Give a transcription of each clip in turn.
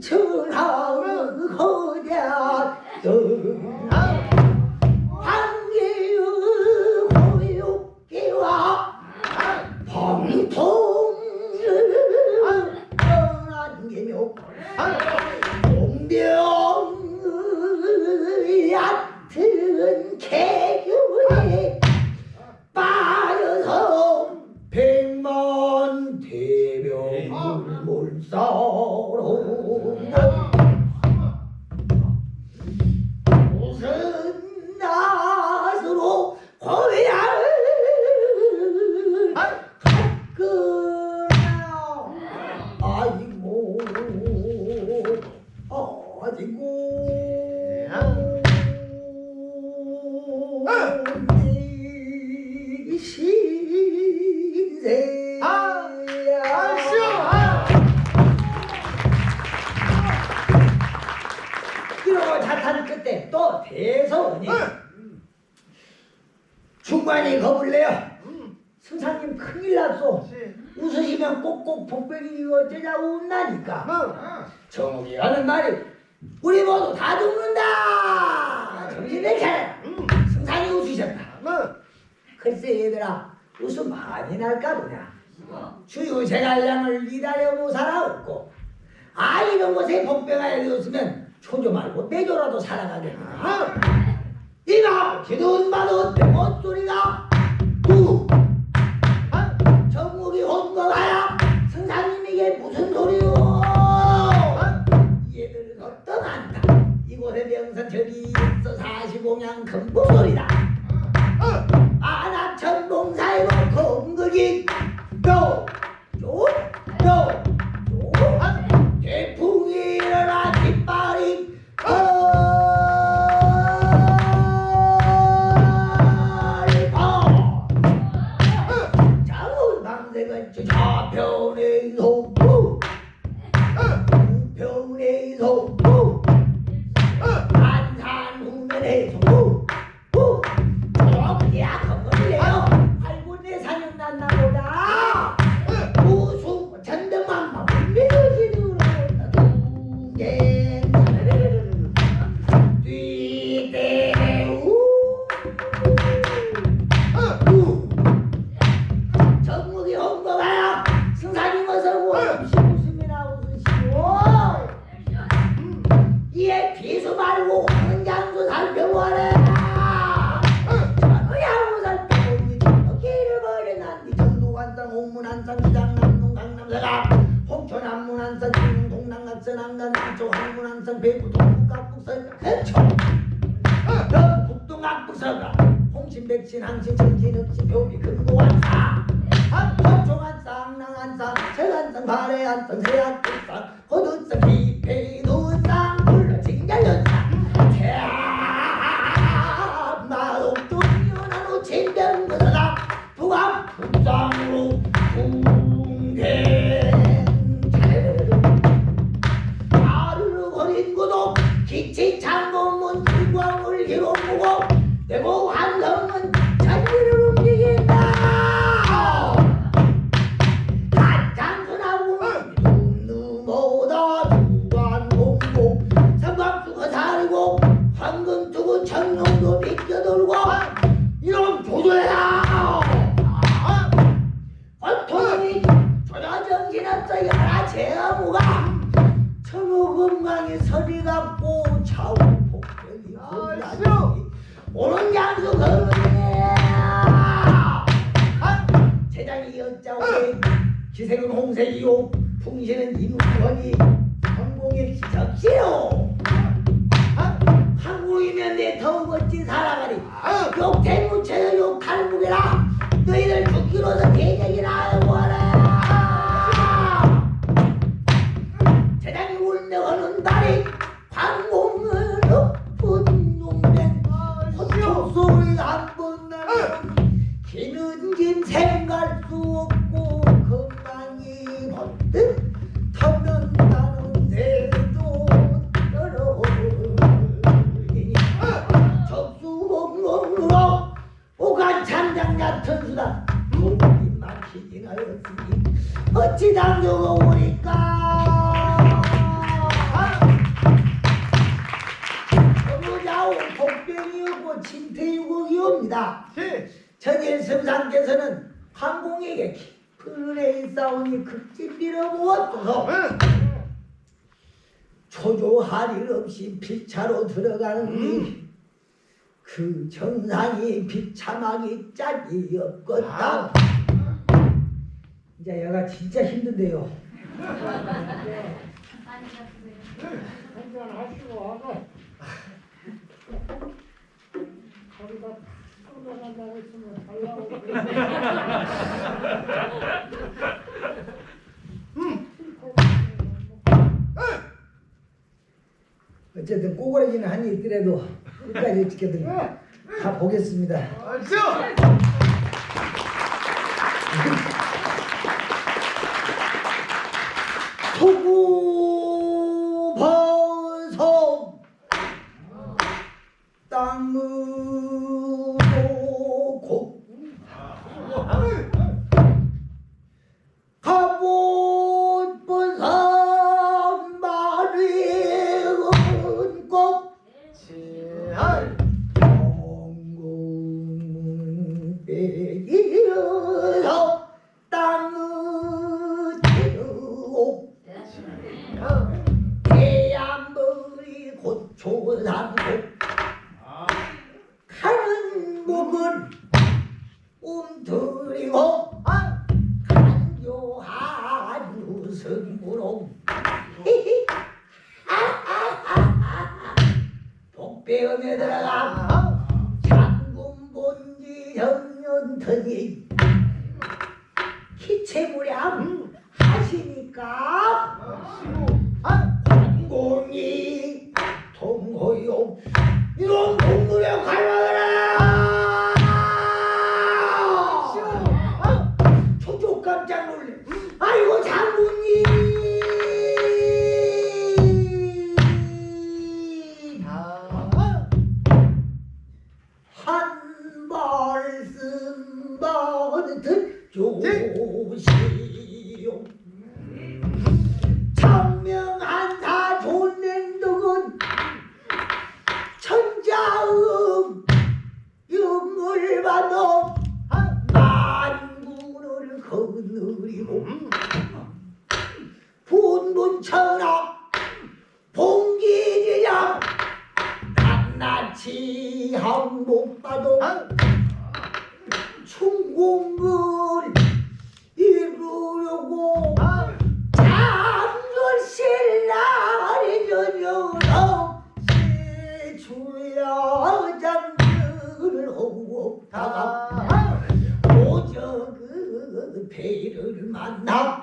일통천하 중관이 겁을 내요? 승사님 큰일 났소 웃으시면 꼭꼭 복병이 어쩌자고 웃나니까. 정욱이 하는 말이 우리 모두 다 죽는다! 정신을 차려 승산이 웃으셨다. 글쎄 얘들아 웃음 많이 날까 보냐? 주유 제갈량을 기다려고 살아없고 아 이런 곳에 복병하여 되었으면 초조 말고 내조라도 살아가겠나 이가 기도는 바도 못소리가 누 정국이 혼거가야 승사님에게 무슨 소리요? 얘들은 어떠한다. 이곳에 명선 저기 있어 사시공양 금보소리다 좌편의 속구 우편의 속구 안산 후면의 옥문안산 시장 남동 강남사가 홍천 안문안산 중릉 동남각선 안간 남쪽 항문안산 배구 동북각북선 해초 북동각북서가 홍신 백신 항신 천신 읍신 표비 금고안사 한포총안사 항랑안사 철안산 발해안산 세안산 호두산 비페이두산 불러진갈연산 기생은 홍색이요 풍신은 인우원이 성상께서는 황공에게 깊은 은혜의 싸우니 극진 빌어보았소서 초조할 일 없이 피차로 들어가는니 그 정상이 비참하기 짝이 없겠다. 이제 얘가 진짜 힘든데요. 한잔 하시고 와서 쏟아간다고 했으면 달라고 어쨌든 꼬그라지는 한이 있더라도 끝까지 지켜드리고 다. 보겠습니다 고초산고 가는 목은 움들이고 조시오 청명한사 존냉덕은 천자음 영을 받아 만군을 거느리고 분분천하 봉기지야 낱낱이 항복받아 충공을 이루려고 장렬신라리 전혀서 시주야 장들을 하고 다가 오저 그 배를 만나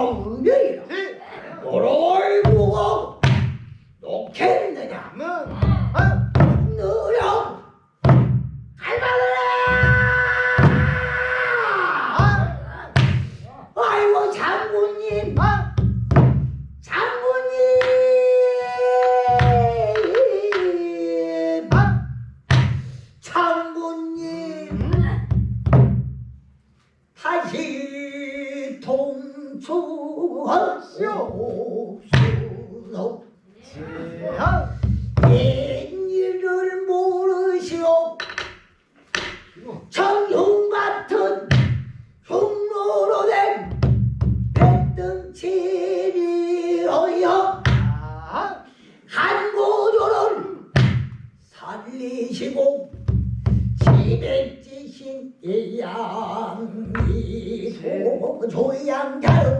한나 조양자